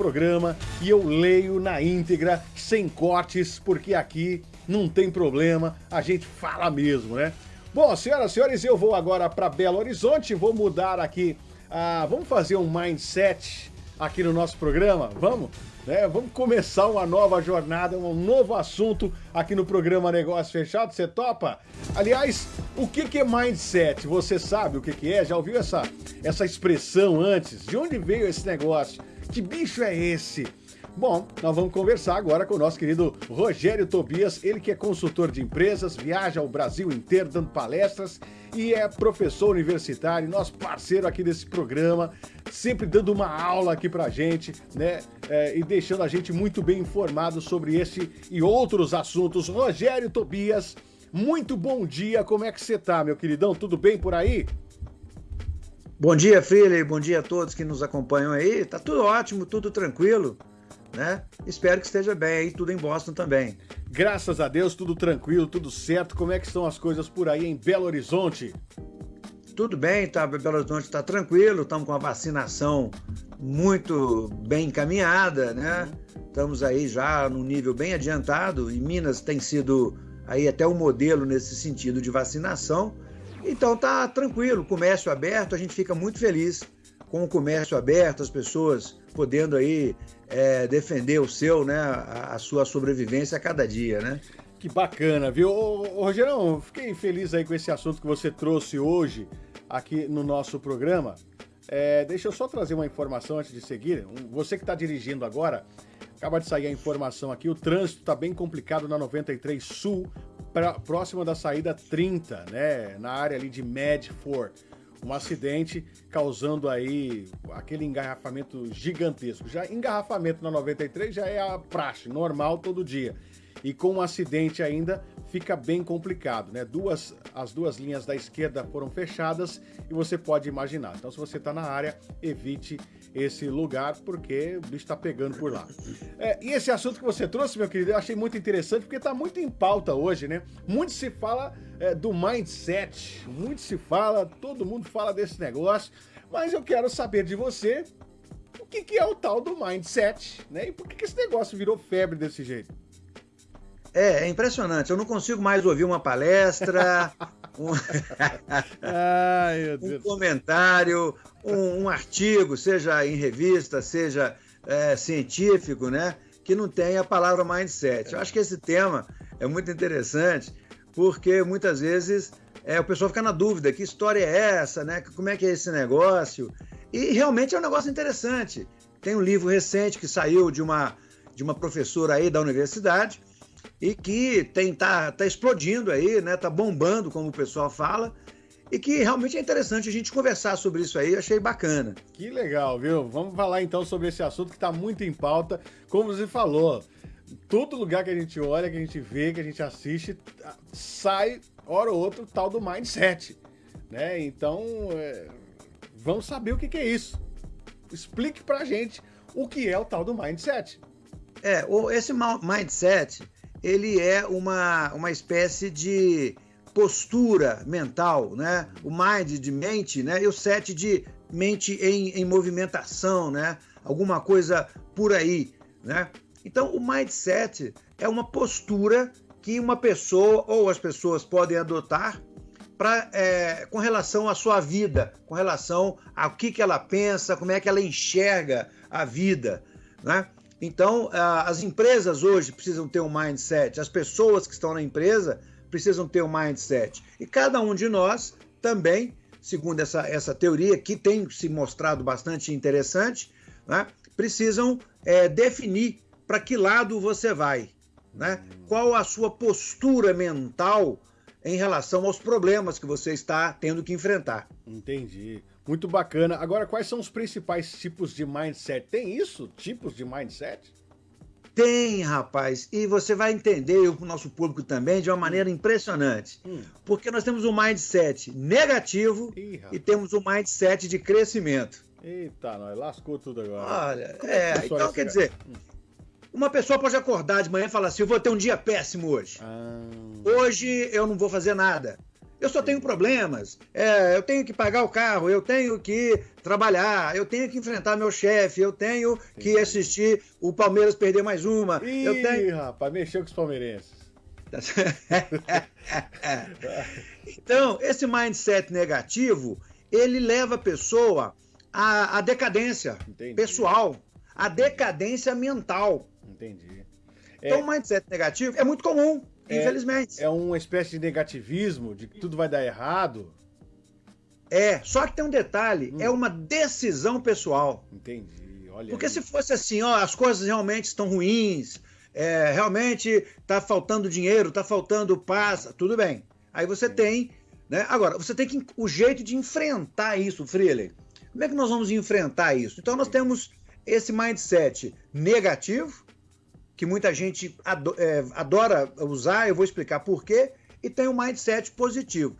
programa e eu leio na íntegra, sem cortes, porque aqui não tem problema, a gente fala mesmo, né? Bom, senhoras e senhores, eu vou agora para Belo Horizonte, vou mudar aqui, ah, vamos fazer um mindset aqui no nosso programa, vamos? Né? Vamos começar uma nova jornada, um novo assunto aqui no programa Negócio Fechado, você topa? Aliás, o que, que é mindset? Você sabe o que, que é? Já ouviu essa, essa expressão antes? De onde veio esse negócio? Que bicho é esse? Bom, nós vamos conversar agora com o nosso querido Rogério Tobias, ele que é consultor de empresas, viaja ao Brasil inteiro dando palestras e é professor universitário, nosso parceiro aqui desse programa, sempre dando uma aula aqui pra gente, né? É, e deixando a gente muito bem informado sobre este e outros assuntos. Rogério Tobias, muito bom dia, como é que você tá, meu queridão? Tudo bem por aí? Bom dia, Freely, bom dia a todos que nos acompanham aí. Tá tudo ótimo, tudo tranquilo, né? Espero que esteja bem aí, tudo em Boston também. Graças a Deus, tudo tranquilo, tudo certo. Como é que estão as coisas por aí em Belo Horizonte? Tudo bem, tá? Belo Horizonte está tranquilo, estamos com a vacinação muito bem encaminhada, né? Estamos aí já num nível bem adiantado e Minas tem sido aí até o um modelo nesse sentido de vacinação. Então tá tranquilo, comércio aberto, a gente fica muito feliz com o comércio aberto, as pessoas podendo aí é, defender o seu, né, a, a, sua sobrevivência a cada dia, né? Que bacana, viu? Ô, ô, Rogerão, fiquei feliz aí com esse assunto que você trouxe hoje aqui no nosso programa. É, deixa eu só trazer uma informação antes de seguir. Você que está dirigindo agora, acaba de sair a informação aqui, o trânsito está bem complicado na 93 Sul, próxima da saída 30, né? Na área ali de Medford. Um acidente causando aí aquele engarrafamento gigantesco. Já engarrafamento na 93 já é a praxe, normal todo dia. E com um acidente ainda fica bem complicado, né? Duas, as duas linhas da esquerda foram fechadas e você pode imaginar. Então, se você está na área, evite esse lugar, porque o bicho está pegando por lá. É, e esse assunto que você trouxe, meu querido, eu achei muito interessante, porque está muito em pauta hoje, né? Muito se fala é, do mindset, muito se fala, todo mundo fala desse negócio, mas eu quero saber de você o que, que é o tal do mindset, né? E por que, que esse negócio virou febre desse jeito? É, é impressionante. Eu não consigo mais ouvir uma palestra, um, Ai, um comentário, um, um, artigo, seja em revista, seja é, científico, né? Que não tenha a palavra mindset. Eu acho que esse tema é muito interessante, porque muitas vezes é, o pessoal fica na dúvida: que história é essa, né? Como é que é esse negócio? E realmente é um negócio interessante. Tem um livro recente que saiu de uma, de uma professora aí da universidade e que tem tá, tá explodindo aí, né? Tá bombando, como o pessoal fala, e que realmente é interessante a gente conversar sobre isso aí, achei bacana. Que legal, viu? Vamos falar então sobre esse assunto que está muito em pauta, como você falou. Todo lugar que a gente olha, que a gente vê, que a gente assiste, sai, hora ou outra, o tal do mindset. Né? Então, é... vamos saber o que, que é isso. Explique pra gente o que é o tal do mindset. É, esse mindset ele é uma, uma espécie de postura mental, né? O mind de mente, né? E o set de mente em, em movimentação, né? Alguma coisa por aí, né? Então, o mindset é uma postura que uma pessoa ou as pessoas podem adotar para é, com relação à sua vida, com relação ao que, que ela pensa, como é que ela enxerga a vida, né? Então, as empresas hoje precisam ter um mindset, as pessoas que estão na empresa precisam ter um mindset. E cada um de nós também, segundo essa, essa teoria, que tem se mostrado bastante interessante, né, precisam é, definir para que lado você vai. Né? Qual a sua postura mental em relação aos problemas que você está tendo que enfrentar. Entendi. Muito bacana. Agora, quais são os principais tipos de mindset? Tem isso? Tipos de mindset? Tem, rapaz. E você vai entender, o nosso público também, de uma maneira hum. impressionante. Hum. Porque nós temos um mindset negativo Ih, e temos um mindset de crescimento. Eita, nós lascou tudo agora. Olha, é, é então quer dizer, hum. Uma pessoa pode acordar de manhã e falar assim: eu vou ter um dia péssimo hoje. Ah. Hoje eu não vou fazer nada. Eu só tenho problemas. É, eu tenho que pagar o carro, eu tenho que trabalhar, eu tenho que enfrentar meu chefe, eu tenho que assistir o Palmeiras perder mais uma. Ih, eu tenho... rapaz, mexeu com os palmeirenses. então, esse mindset negativo, ele leva a pessoa à, à decadência Entendi. pessoal, à decadência mental. Entendi. Então, é... o mindset negativo é muito comum. É, Infelizmente. É uma espécie de negativismo, de que tudo vai dar errado. É, só que tem um detalhe, hum. é uma decisão pessoal. Entendi, olha Porque aí. se fosse assim, ó, as coisas realmente estão ruins, é, realmente está faltando dinheiro, está faltando paz, tudo bem. Aí você Sim. tem, né? Agora, você tem que o jeito de enfrentar isso, Freely. Como é que nós vamos enfrentar isso? Então nós temos esse mindset negativo, que muita gente é, adora usar, eu vou explicar por quê, e tem um mindset positivo.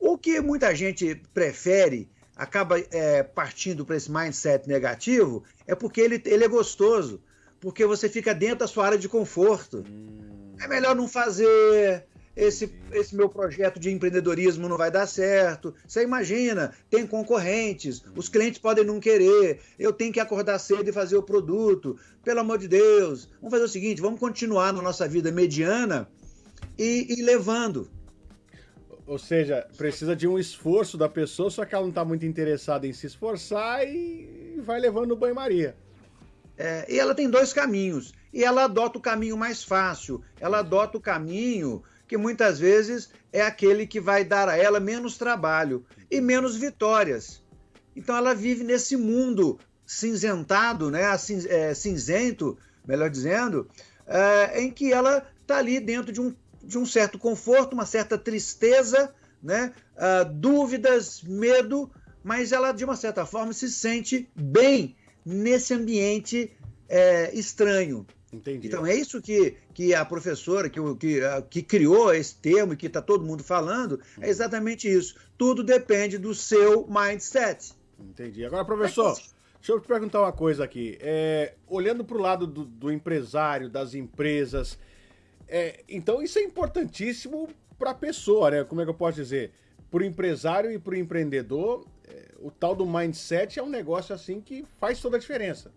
O que muita gente prefere, acaba é, partindo para esse mindset negativo, é porque ele, ele é gostoso, porque você fica dentro da sua área de conforto. Hum. É melhor não fazer, esse, esse meu projeto de empreendedorismo não vai dar certo. Você imagina, tem concorrentes, os clientes podem não querer, eu tenho que acordar cedo e fazer o produto. Pelo amor de Deus, vamos fazer o seguinte: vamos continuar na nossa vida mediana e, e levando. Ou seja, precisa de um esforço da pessoa, só que ela não está muito interessada em se esforçar e vai levando o banho-maria. É, e ela tem dois caminhos. E ela adota o caminho mais fácil. Ela adota o caminho que muitas vezes é aquele que vai dar a ela menos trabalho e menos vitórias. Então ela vive nesse mundo cinzentado, né, é, cinzento, melhor dizendo, é, em que ela está ali dentro de um, de um certo conforto, uma certa tristeza, né, uh, dúvidas, medo, mas ela de uma certa forma se sente bem nesse ambiente é, estranho. Entendi. Então é isso que, que a professora que, que, que criou esse termo e que está todo mundo falando, é exatamente isso. Tudo depende do seu mindset. Entendi. Agora, professor, deixa eu te perguntar uma coisa aqui. É, olhando para o lado do, do, empresário, das empresas, é, então isso é importantíssimo para a pessoa, né? Como é que eu posso dizer? Para o empresário e para o empreendedor, é, o tal do mindset é um negócio assim que faz toda a diferença.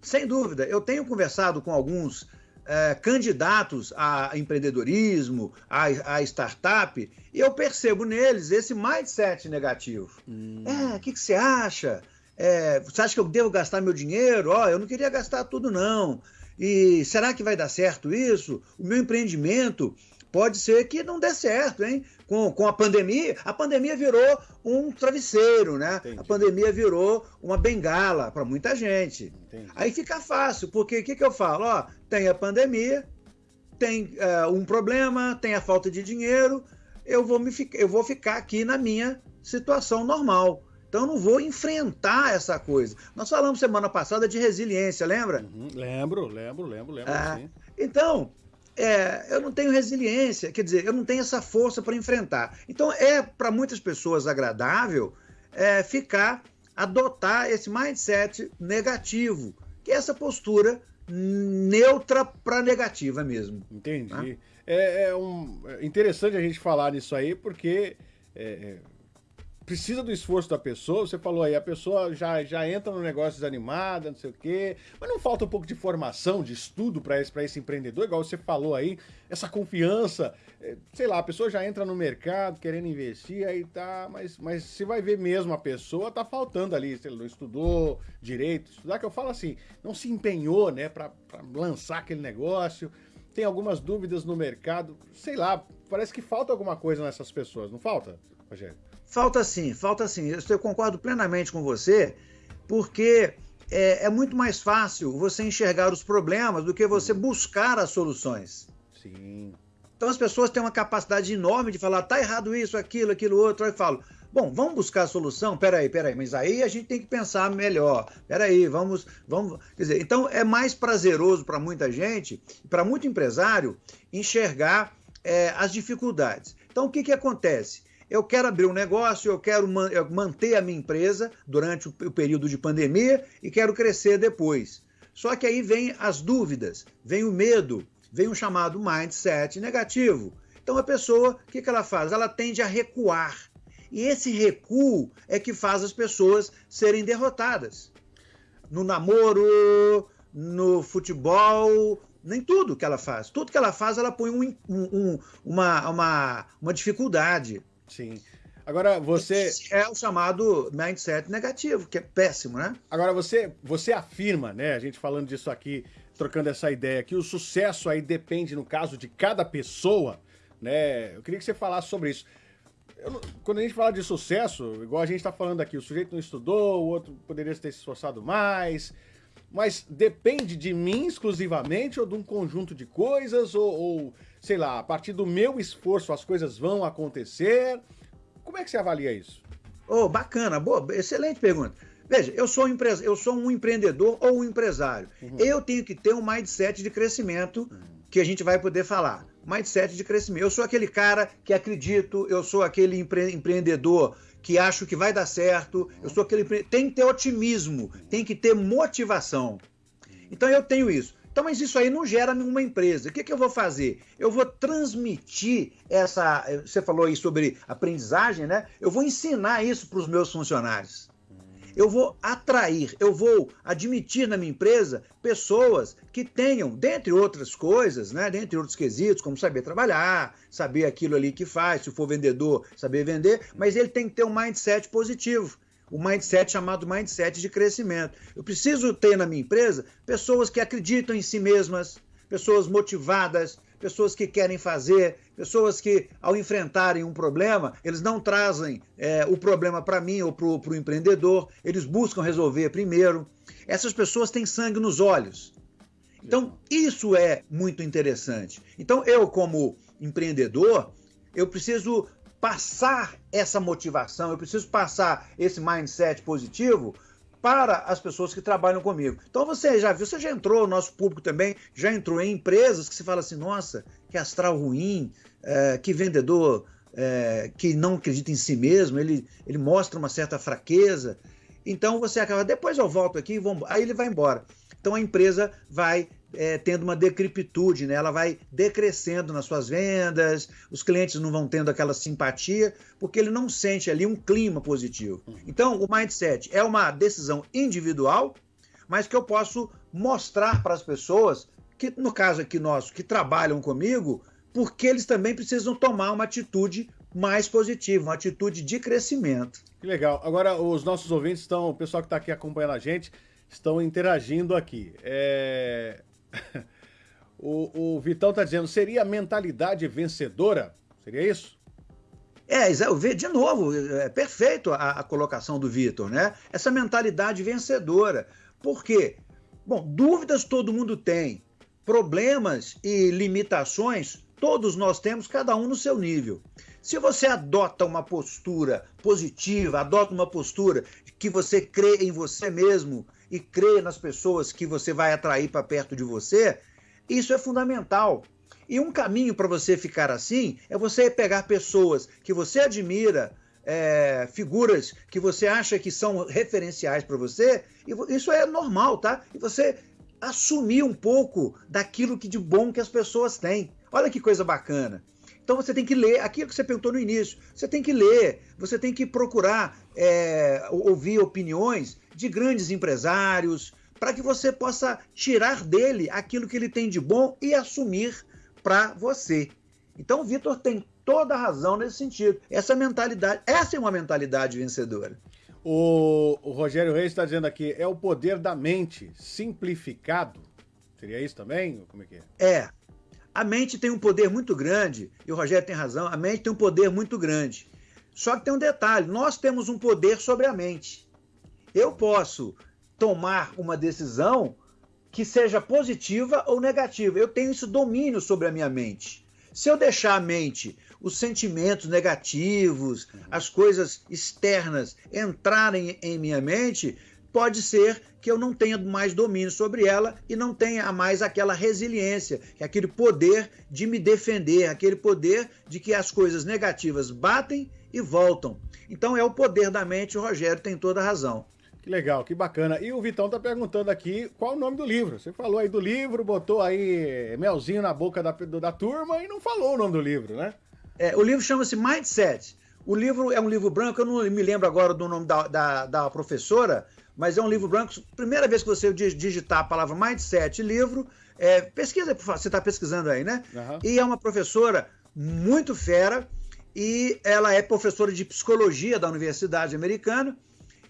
Sem dúvida. Eu tenho conversado com alguns é, candidatos a empreendedorismo, a, a, startup, e eu percebo neles esse mindset negativo. Hum. É, o que, que, você acha? É, você acha que eu devo gastar meu dinheiro? Ó, oh, eu não queria gastar tudo, não. E será que vai dar certo isso? O meu empreendimento pode ser que não dê certo, hein? Com, com a pandemia, a pandemia virou um travesseiro, né? Entendi. A pandemia virou uma bengala para muita gente. Entendi. Aí fica fácil, porque o que, que eu falo? Ó, tem a pandemia, tem uh, um problema, tem a falta de dinheiro, eu vou, me, eu vou ficar aqui na minha situação normal. Então eu não vou enfrentar essa coisa. Nós falamos semana passada de resiliência, lembra? Uhum, lembro, lembro, lembro, lembro. Ah, então, é, eu não tenho resiliência, quer dizer, eu não tenho essa força para enfrentar. Então é para muitas pessoas agradável é, ficar, adotar esse mindset negativo, que é essa postura neutra para negativa mesmo. Entendi. Tá? É, é, um, é interessante a gente falar nisso aí, porque é, é precisa do esforço da pessoa, você falou aí, a pessoa já, já entra no negócio desanimada, não sei o quê, mas não falta um pouco de formação, de estudo para esse, esse empreendedor, igual você falou aí, essa confiança, é, sei lá, a pessoa já entra no mercado querendo investir, aí tá, mas, mas se vai ver mesmo a pessoa, tá faltando ali, se ele não estudou direito, estudar, que eu falo assim, não se empenhou, né, para lançar aquele negócio, tem algumas dúvidas no mercado, sei lá, parece que falta alguma coisa nessas pessoas, não falta, Rogério? Falta sim, falta sim. Eu concordo plenamente com você, porque é, é, muito mais fácil você enxergar os problemas do que você buscar as soluções. Sim. Então as pessoas têm uma capacidade enorme de falar, tá errado isso, aquilo, aquilo outro. Aí eu falo, bom, vamos buscar a solução? Peraí, peraí, mas aí a gente tem que pensar melhor. Peraí, vamos, vamos. Quer dizer, então é mais prazeroso para muita gente, para muito empresário, enxergar é, as dificuldades. Então o que, que acontece? Eu quero abrir um negócio, eu quero manter a minha empresa durante o período de pandemia e quero crescer depois. Só que aí vem as dúvidas, vem o medo, vem o chamado mindset negativo, Então a pessoa, o que, que ela faz? Ela tende a recuar. E esse recuo é que faz as pessoas serem derrotadas. No namoro, no futebol, nem tudo que ela faz. Tudo que ela faz, ela põe um, um, uma, uma, uma dificuldade. Sim. Agora você. Esse é o chamado mindset negativo, que é péssimo, né? Agora você, você afirma, né? A gente falando disso aqui, trocando essa ideia, que o sucesso aí depende, no caso de cada pessoa, né? Eu queria que você falasse sobre isso. Eu, quando a gente fala de sucesso, igual a gente está falando aqui, o sujeito não estudou, o outro poderia ter se esforçado mais, mas depende de mim exclusivamente ou de um conjunto de coisas, ou, ou sei lá, a partir do meu esforço as coisas vão acontecer. Como é que você avalia isso? Oh, bacana, boa, excelente pergunta. Veja, eu sou, um eu sou um empreendedor ou um empresário. Uhum. Eu tenho que ter um mindset de crescimento que a gente vai poder falar. Mindset de crescimento. Eu sou aquele cara que acredito, eu sou aquele empre empreendedor que acho que vai dar certo, eu sou aquele. Tem que ter otimismo, tem que ter motivação. Então eu tenho isso. Então, mas isso aí não gera nenhuma empresa. O que, que eu vou fazer? Eu vou transmitir essa. Você falou aí sobre aprendizagem, né? Eu vou ensinar isso para os meus funcionários. Eu vou atrair, eu vou admitir na minha empresa pessoas que tenham, dentre outras coisas, né, dentre outros quesitos, como saber trabalhar, saber aquilo ali que faz, se for vendedor, saber vender, mas ele tem que ter um mindset positivo o mindset chamado mindset de crescimento. Eu preciso ter na minha empresa pessoas que acreditam em si mesmas, pessoas motivadas, pessoas que querem fazer, pessoas que, ao enfrentarem um problema, eles não trazem é, o problema para mim ou para o empreendedor, eles buscam resolver primeiro. Essas pessoas têm sangue nos olhos. Então, isso é muito interessante. Então, eu, como empreendedor, eu preciso passar essa motivação, eu preciso passar esse mindset positivo para as pessoas que trabalham comigo. Então você já viu, você já entrou, o nosso público também já entrou em empresas que se fala assim, nossa, que astral ruim, é, que vendedor é, que não acredita em si mesmo, ele, ele mostra uma certa fraqueza. Então você acaba, depois eu volto aqui, vamos, aí ele vai embora. Então a empresa vai é, tendo uma decrepitude, né? ela vai decrescendo nas suas vendas, os clientes não vão tendo aquela simpatia, porque ele não sente ali um clima positivo. Uhum. Então, o mindset é uma decisão individual, mas que eu posso mostrar para as pessoas, que no caso aqui nosso, que trabalham comigo, porque eles também precisam tomar uma atitude mais positiva, uma atitude de crescimento. Que legal. Agora, os nossos ouvintes estão, o pessoal que está aqui acompanhando a gente, estão interagindo aqui. É... o, o Vitão está dizendo, seria mentalidade vencedora? Seria isso? É, de novo, é perfeito a, a colocação do Vitor, né? Essa mentalidade vencedora. Por quê? Bom, dúvidas todo mundo tem. Problemas e limitações todos nós temos, cada um no seu nível. Se você adota uma postura positiva, adota uma postura que você crê em você mesmo e crê nas pessoas que você vai atrair para perto de você, isso é fundamental. E um caminho para você ficar assim é você pegar pessoas que você admira, é, figuras que você acha que são referenciais para você, e isso é normal, tá? E você assumir um pouco daquilo que de bom que as pessoas têm. Olha que coisa bacana. Então você tem que ler aquilo que você perguntou no início. Você tem que ler, você tem que procurar é, ouvir opiniões de grandes empresários para que você possa tirar dele aquilo que ele tem de bom e assumir para você. Então o Vitor tem toda a razão nesse sentido. Essa mentalidade, essa é uma mentalidade vencedora. O, o Rogério Reis está dizendo aqui, é o poder da mente simplificado. Seria isso também? Como é que é? É, a mente tem um poder muito grande, e o Rogério tem razão, a mente tem um poder muito grande. Só que tem um detalhe: nós temos um poder sobre a mente. Eu posso tomar uma decisão que seja positiva ou negativa. Eu tenho esse domínio sobre a minha mente. Se eu deixar a mente, os sentimentos negativos, as coisas externas entrarem em minha mente, pode ser que eu não tenha mais domínio sobre ela e não tenha mais aquela resiliência, é aquele poder de me defender, aquele poder de que as coisas negativas batem e voltam. Então é o poder da mente, o Rogério tem toda a razão. Que legal, que bacana. E o Vitão tá perguntando aqui qual o nome do livro. Você falou aí do livro, botou aí melzinho na boca da, da turma e não falou o nome do livro, né? É, o livro chama-se Mindset. O livro é um livro branco, eu não me lembro agora do nome da, da, da professora, mas é um livro branco. Primeira vez que você digitar a palavra Mindset livro, é, pesquisa, você está pesquisando aí, né? Uhum. E é uma professora muito fera, e ela é professora de psicologia da Universidade Americana,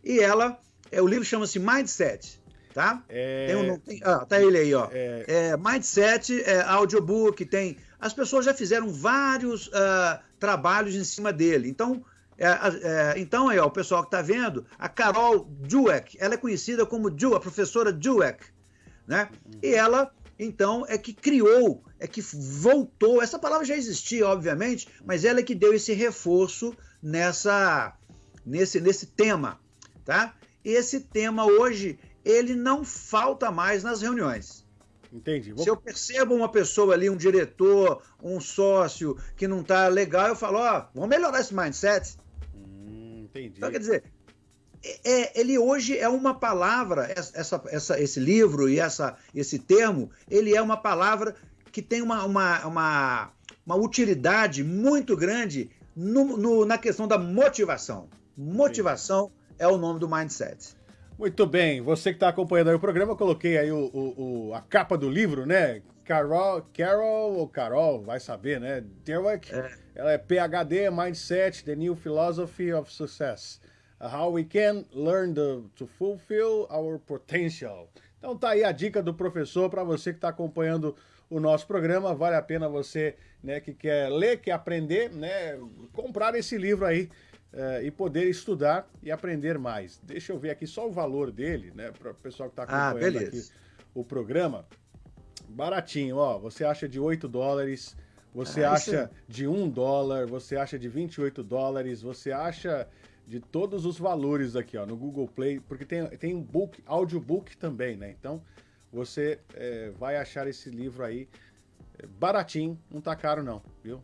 e ela é, o livro chama-se Mindset, tá? É... Tem um, tem, ah, tá ele aí, ó. É... É, Mindset, é, audiobook, tem... As pessoas já fizeram vários uh, trabalhos em cima dele. Então, é, é, então aí, ó, o pessoal que está vendo, a Carol Dweck, ela é conhecida como Ju, a professora Dweck, né? E ela, então, é que criou, é que voltou, essa palavra já existia, obviamente, mas ela é que deu esse reforço nessa, nesse, nesse tema, tá? esse tema hoje, ele não falta mais nas reuniões. Entendi. Vou... Se eu percebo uma pessoa ali, um diretor, um sócio que não está legal, eu falo, ó, oh, vamos melhorar esse mindset. Entendi. Então, quer dizer, é, é, ele hoje é uma palavra, essa, essa, esse livro e essa, esse termo, ele é uma palavra que tem uma, uma, uma, uma utilidade muito grande no, no, na questão da motivação. Motivação é o nome do Mindset. Muito bem, você que está acompanhando aí o programa, eu coloquei aí o, o, o, a capa do livro, né? Carol, Carol ou Carol, vai saber, né? Dweck, é. ela é PhD Mindset, The New Philosophy of Success. How we can learn the, to fulfill our potential. Então tá aí a dica do professor para você que está acompanhando o nosso programa. Vale a pena você né, que quer ler, quer aprender, né, comprar esse livro aí uh, e poder estudar e aprender mais. Deixa eu ver aqui só o valor dele, né, para o pessoal que está ah, acompanhando ah, aqui o programa. Baratinho, ó, você acha de 8 dólares, você ah, acha de 1 dólar, você acha de 28 dólares, você acha de todos os valores aqui, ó, no Google Play, porque tem, tem um book, audiobook também, né? Então, você é, vai achar esse livro aí é, baratinho, não tá caro não, viu?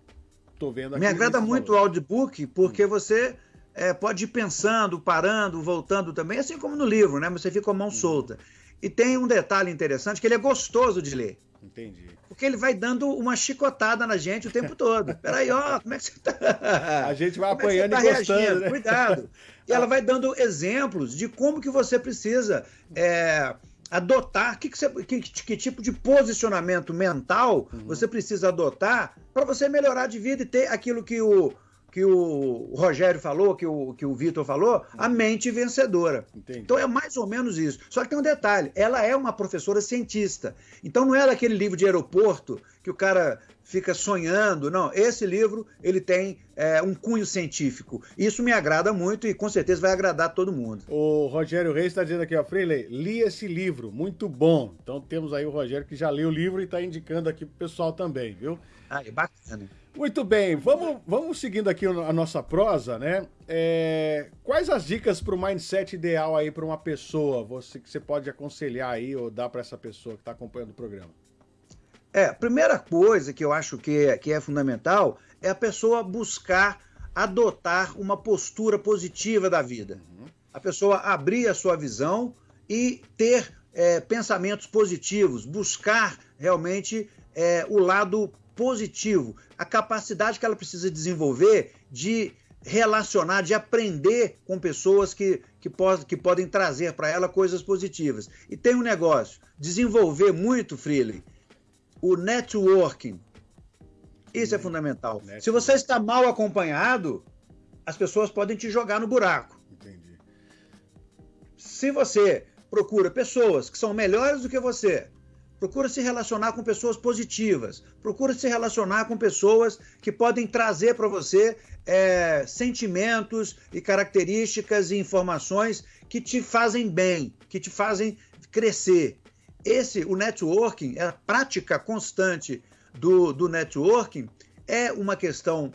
Tô vendo. Me agrada muito o audiobook, porque hum. você é, pode ir pensando, parando, voltando também, assim como no livro, né? Você fica com a mão hum. solta. E tem um detalhe interessante, que ele é gostoso de ler. Entendi. Porque ele vai dando uma chicotada na gente o tempo todo. Peraí, ó, como é que você tá? A gente vai como apanhando é tá e gostando, né? Cuidado. E ela vai dando exemplos de como que você precisa é, adotar, que, que, você, que, que, tipo de posicionamento mental uhum. você precisa adotar para você melhorar de vida e ter aquilo que o, que o Rogério falou, que o, que o Vitor falou, a uhum. mente vencedora. Entendi. Então é mais ou menos isso. Só que tem um detalhe: ela é uma professora cientista. Então não é aquele livro de aeroporto que o cara fica sonhando. Não, esse livro ele tem é, um cunho científico. Isso me agrada muito e com certeza vai agradar todo mundo. O Rogério Reis está dizendo aqui, ó, Freeley, li esse livro, muito bom. Então temos aí o Rogério que já leu o livro e está indicando aqui pro pessoal também, viu? Ah, é bacana. Muito bem, vamos, vamos seguindo aqui a nossa prosa, né? É, quais as dicas para o mindset ideal aí para uma pessoa, você que você pode aconselhar aí ou dar para essa pessoa que está acompanhando o programa? É, a primeira coisa que eu acho que é, que é fundamental é a pessoa buscar adotar uma postura positiva da vida. A pessoa abrir a sua visão e ter é, pensamentos positivos, buscar realmente é, o lado positivo, a capacidade que ela precisa desenvolver de relacionar, de aprender com pessoas que, que, pode, que podem trazer para ela coisas positivas. E tem um negócio, desenvolver muito, Freely, o networking. Isso é hum, fundamental. Networking. Se você está mal acompanhado, as pessoas podem te jogar no buraco. Entendi. Se você procura pessoas que são melhores do que você, procura se relacionar com pessoas positivas, procura se relacionar com pessoas que podem trazer para você é, sentimentos e características e informações que te fazem bem, que te fazem crescer. Esse, o networking, a prática constante do, do networking é uma questão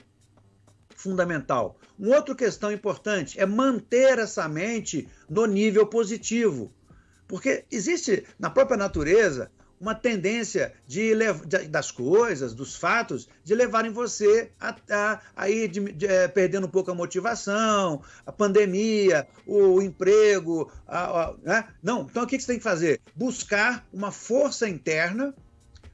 fundamental. Uma outra questão importante é manter essa mente no nível positivo. Porque existe na própria natureza uma tendência de, de, das coisas, dos fatos, de levarem você a, a, a ir de, de, é, perdendo um pouco a motivação, a pandemia, o, o emprego. A, né? Não, então o que você tem que fazer? Buscar uma força interna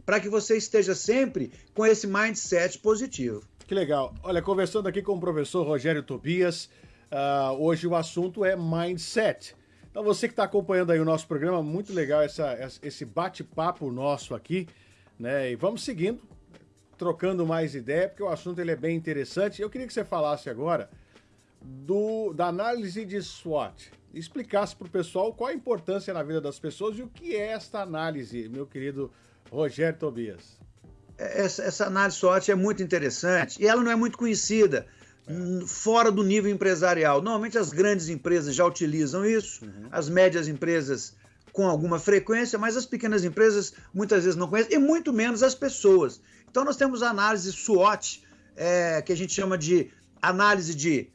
para que você esteja sempre com esse mindset positivo. Que legal. Olha, conversando aqui com o professor Rogério Tobias, uh, hoje o assunto é mindset. Então você que está acompanhando aí o nosso programa, muito legal essa, esse bate-papo nosso aqui, né? E vamos seguindo, trocando mais ideia, porque o assunto ele é bem interessante. Eu queria que você falasse agora do, da análise de SWOT. Explicasse para o pessoal qual a importância na vida das pessoas e o que é esta análise, meu querido Rogério Tobias. Essa, essa análise SWOT é muito interessante e ela não é muito conhecida fora do nível empresarial. Normalmente as grandes empresas já utilizam isso, uhum. as médias empresas com alguma frequência, mas as pequenas empresas muitas vezes não conhecem, e muito menos as pessoas. Então nós temos a análise SWOT, é, que a gente chama de análise de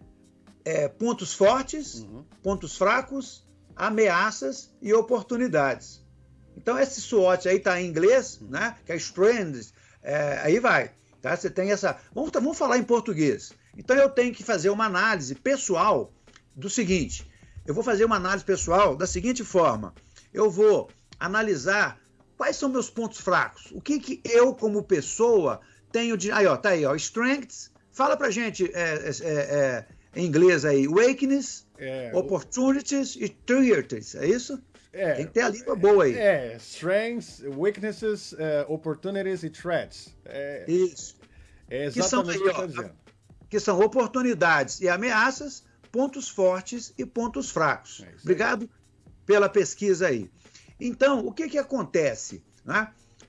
é, pontos fortes, uhum. pontos fracos, ameaças e oportunidades. Então esse SWOT aí está em inglês, uhum. né? Que é Strengths, é, aí vai. Tá? Você tem essa. Vamos, vamos falar em português. Então eu tenho que fazer uma análise pessoal do seguinte: eu vou fazer uma análise pessoal da seguinte forma: eu vou analisar quais são meus pontos fracos, o que, que eu, como pessoa, tenho de. Aí, ó, tá aí, ó, strengths. Fala pra gente é, é, é, é em inglês aí: weakness, é, opportunities e threats, é isso? É, Tem que ter a língua boa aí. É, strengths, weaknesses, uh, opportunities e threats. É, isso. É exatamente o que está dizendo que são oportunidades e ameaças, pontos fortes e pontos fracos. É Obrigado pela pesquisa aí. Então, o que, que acontece? Né?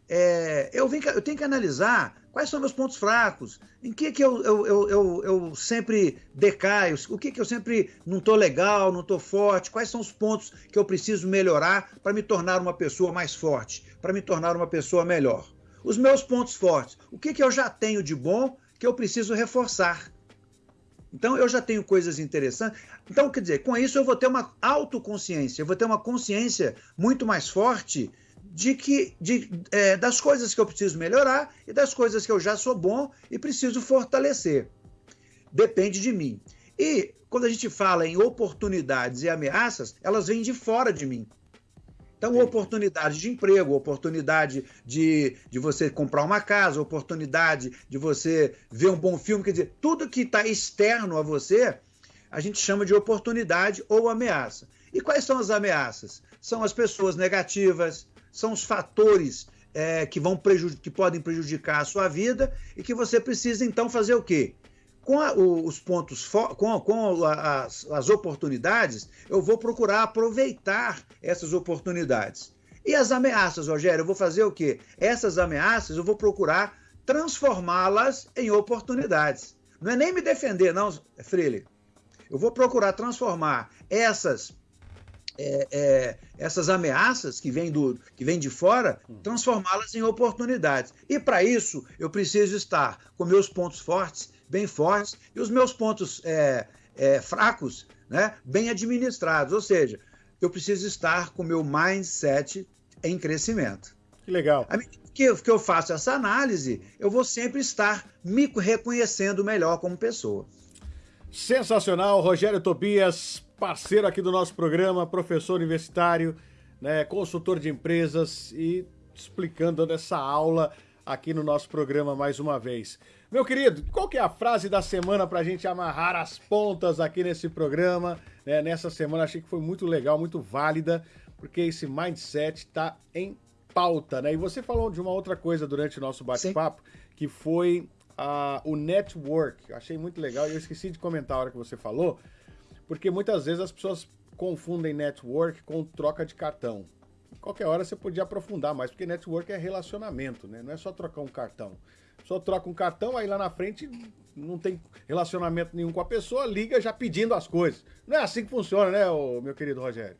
É, eu, vim, eu, tenho que analisar quais são meus pontos fracos, em que, que eu, eu, eu, eu sempre decaio, o que, que eu sempre não estou legal, não estou forte, quais são os pontos que eu preciso melhorar para me tornar uma pessoa mais forte, para me tornar uma pessoa melhor. Os meus pontos fortes, o que, que eu já tenho de bom que eu preciso reforçar. Então eu já tenho coisas interessantes. Então, quer dizer, com isso eu vou ter uma autoconsciência, eu vou ter uma consciência muito mais forte de que de, é, das coisas que eu preciso melhorar e das coisas que eu já sou bom e preciso fortalecer. Depende de mim. E quando a gente fala em oportunidades e ameaças, elas vêm de fora de mim. Então, Sim. oportunidade de emprego, oportunidade de, de você comprar uma casa, oportunidade de você ver um bom filme, quer dizer, tudo que está externo a você, a gente chama de oportunidade ou ameaça. E quais são as ameaças? São as pessoas negativas, são os fatores é, que, vão que podem prejudicar a sua vida e que você precisa então fazer o quê? Com a, os pontos, com, com as, as oportunidades, eu vou procurar aproveitar essas oportunidades. E as ameaças, Rogério, eu vou fazer o quê? Essas ameaças eu vou procurar transformá-las em oportunidades. Não é nem me defender, não, Freire. Eu vou procurar transformar essas é, é, essas ameaças que vêm, do, que vêm de fora, transformá-las em oportunidades. E para isso, eu preciso estar com meus pontos fortes bem fortes e os meus pontos é, é, fracos né, bem administrados. Ou seja, eu preciso estar com o meu mindset em crescimento. Que legal. À medida que eu, que eu faço essa análise, eu vou sempre estar me reconhecendo melhor como pessoa. Sensacional, Rogério Tobias, parceiro aqui do nosso programa, professor universitário, né, consultor de empresas e explicando essa aula aqui no nosso programa mais uma vez. Meu querido, qual que é a frase da semana para a gente amarrar as pontas aqui nesse programa? Né? Nessa semana achei que foi muito legal, muito válida, porque esse mindset está em pauta, né? E você falou de uma outra coisa durante o nosso bate-papo, que foi uh, o network. Achei muito legal e eu esqueci de comentar a hora que você falou, porque muitas vezes as pessoas confundem network com troca de cartão. Qualquer hora você podia aprofundar mais, porque network é relacionamento, né? Não é só trocar um cartão só troca um cartão, aí lá na frente não tem relacionamento nenhum com a pessoa, liga já pedindo as coisas. Não é assim que funciona, né, meu querido Rogério?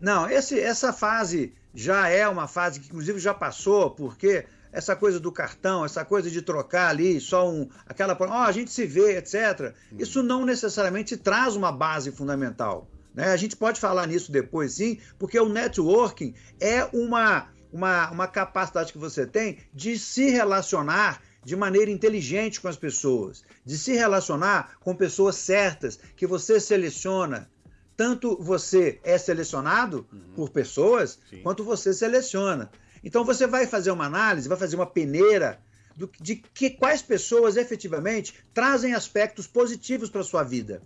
Não, esse, essa fase já é uma fase que inclusive já passou, porque essa coisa do cartão, essa coisa de trocar ali só um aquela, ó, oh, a gente se vê, etc. Hum. Isso não necessariamente traz uma base fundamental. Né? A gente pode falar nisso depois, sim, porque o networking é uma uma, uma capacidade que você tem de se relacionar de maneira inteligente com as pessoas, de se relacionar com pessoas certas que você seleciona. Tanto você é selecionado uhum. por pessoas, Sim. quanto você seleciona. Então você vai fazer uma análise, vai fazer uma peneira do, de que quais pessoas efetivamente trazem aspectos positivos para sua vida.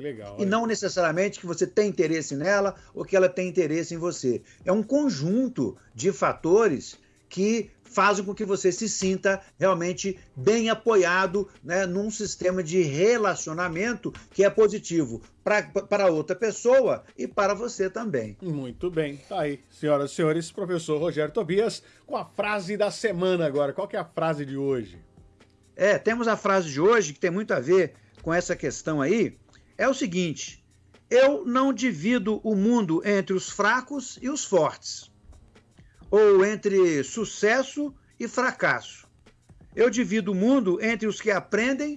Legal, e é. não necessariamente que você tem interesse nela ou que ela tem interesse em você. É um conjunto de fatores que fazem com que você se sinta realmente bem apoiado né, num sistema de relacionamento que é positivo para outra pessoa e para você também. Muito bem. Tá aí, senhoras e senhores, professor Rogério Tobias com a frase da semana agora. Qual que é a frase de hoje? É, temos a frase de hoje que tem muito a ver com essa questão aí. É o seguinte: eu não divido o mundo entre os fracos e os fortes ou entre sucesso e fracasso. Eu divido o mundo entre os que aprendem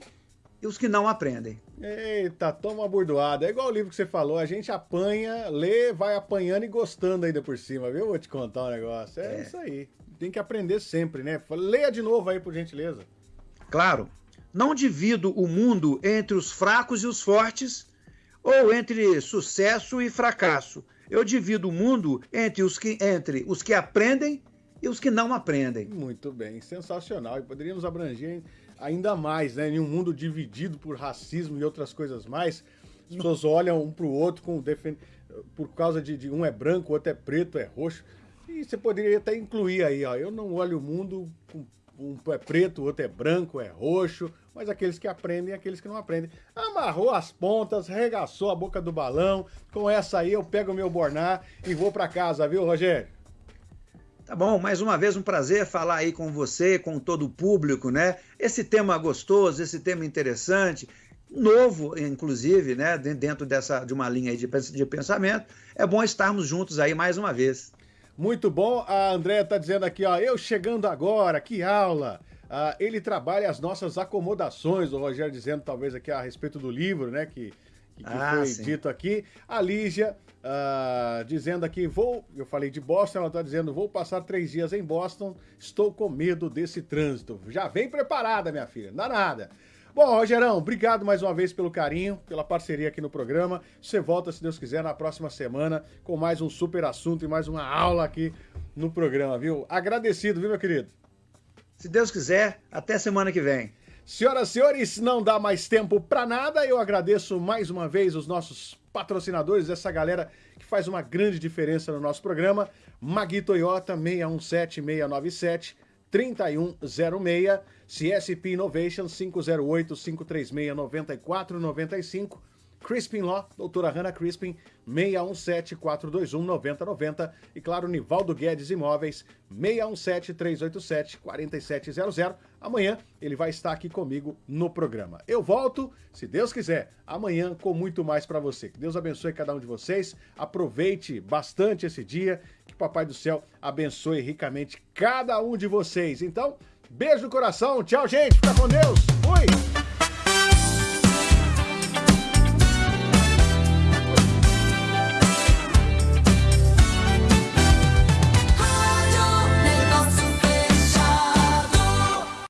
e os que não aprendem. Eita, toma bordoada. É igual o livro que você falou, a gente apanha, lê, vai apanhando e gostando ainda por cima, viu? Vou te contar um negócio. É, é. isso aí. Tem que aprender sempre, né? Leia de novo aí, por gentileza. Claro. Não divido o mundo entre os fracos e os fortes, ou entre sucesso e fracasso eu divido o mundo entre os que, entre os que aprendem e os que não aprendem. Muito bem, sensacional. E poderíamos abranger ainda mais, né? Em um mundo dividido por racismo e outras coisas mais, as pessoas olham um para o outro com defend... por causa de, de, um é branco, outro é preto, é roxo. E você poderia até incluir aí, ó. Eu não olho o mundo com um é preto, outro é branco, é roxo, mas aqueles que aprendem e aqueles que não aprendem. Amarrou as pontas, regaçou a boca do balão. Com essa aí eu pego o meu borná e vou para casa, viu, Rogério? Tá bom, mais uma vez um prazer falar aí com você, com todo o público, né? Esse tema gostoso, esse tema interessante, novo, inclusive, né? Dentro dessa, de uma linha de, de pensamento. É bom estarmos juntos aí mais uma vez. Muito bom. A Andréia está dizendo aqui, ó, eu chegando agora, que aula. Ah, ele trabalha as nossas acomodações, o Rogério dizendo talvez aqui a respeito do livro, né, que, que ah, foi sim. dito aqui. A Lígia ah, dizendo aqui, vou, eu falei de Boston, ela está dizendo, vou passar três dias em Boston, estou com medo desse trânsito. Já vem preparada, minha filha, não dá nada. Bom, Rogerão, obrigado mais uma vez pelo carinho, pela parceria aqui no programa. Você volta, se Deus quiser, na próxima semana com mais um super assunto e mais uma aula aqui no programa, viu? Agradecido, viu, meu querido? Se Deus quiser, até semana que vem. Senhoras e senhores, não dá mais tempo para nada. Eu agradeço mais uma vez os nossos patrocinadores, essa galera que faz uma grande diferença no nosso programa. Magui Toyota 617697 3106 CSP Innovation 508-536-9495, Crispin Law, doutora Hannah Crispin, 617-421-9090 e claro, Nivaldo Guedes Imóveis, 617-387-4700. Amanhã ele vai estar aqui comigo no programa. Eu volto, se Deus quiser, amanhã com muito mais para você. Que Deus abençoe cada um de vocês, aproveite bastante esse dia, que Papai do Céu abençoe ricamente cada um de vocês. Então, Beijo no coração. Tchau, gente. Fica com Deus. Fui.